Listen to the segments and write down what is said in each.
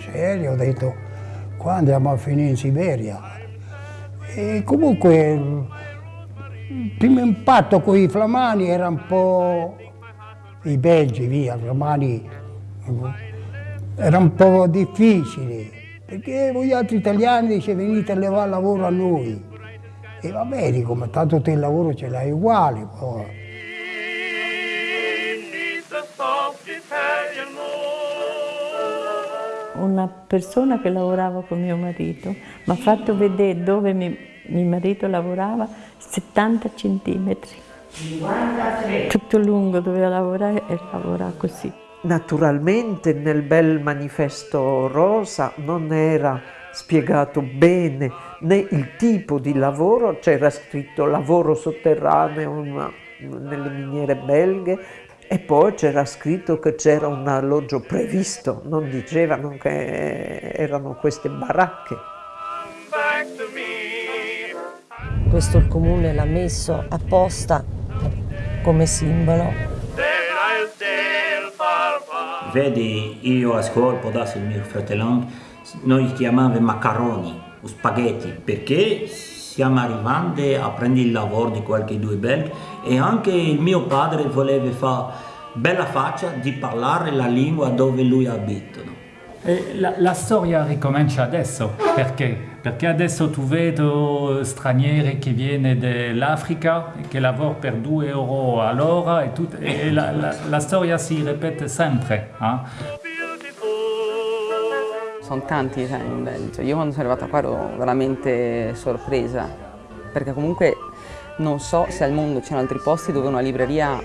serio, ho detto qua andiamo a finire in Siberia. E comunque il primo impatto con i flamani era un po' i belgi, via, i flamani era un po' difficile, perché voi altri italiani dice venite a levare lavoro a noi. E va bene, come tanto te il lavoro ce l'hai uguale. Poi. Una persona che lavorava con mio marito mi ha fatto vedere dove mi, mio marito lavorava 70 centimetri. Tutto lungo doveva lavorare e lavorava così. Naturalmente nel bel manifesto rosa non era spiegato bene né il tipo di lavoro, c'era scritto lavoro sotterraneo nelle miniere belghe e poi c'era scritto che c'era un alloggio previsto, non dicevano che erano queste baracche. Questo il comune l'ha messo apposta come simbolo Vedi, io a scuola, può darsi il mio fratello, noi chiamiamo macaroni, o spaghetti, perché stiamo arrivando a prendere il lavoro di qualche due belgi e anche il mio padre voleva fare bella faccia di parlare la lingua dove lui abita. La, la, storia ricomincia adesso, perché? Perché adesso tu vedi stranieri che vengono dall'Africa e che lavorano per 2 euro all'ora e, e la, la, la, storia si ripete sempre. Eh? Sono tanti italiani in Belgio, io quando sono arrivata qua ero veramente sorpresa, perché comunque non so se al mondo c'erano altri posti dove una libreria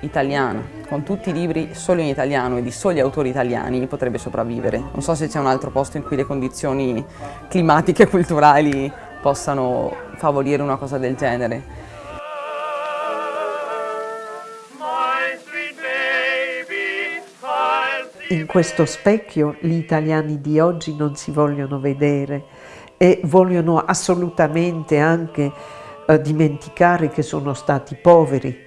italiana, con tutti i libri solo in italiano e di soli autori italiani, potrebbe sopravvivere. Non so se c'è un altro posto in cui le condizioni climatiche e culturali possano favorire una cosa del genere. In questo specchio gli italiani di oggi non si vogliono vedere e vogliono assolutamente anche eh, dimenticare che sono stati poveri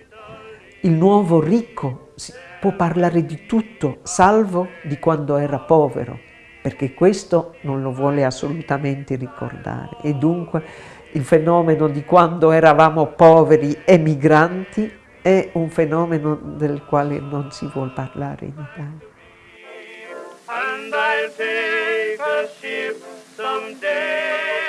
il nuovo ricco può parlare di tutto, salvo di quando era povero, perché questo non lo vuole assolutamente ricordare. E dunque il fenomeno di quando eravamo poveri e migranti è un fenomeno del quale non si vuole parlare in Italia. And I'll take a ship someday,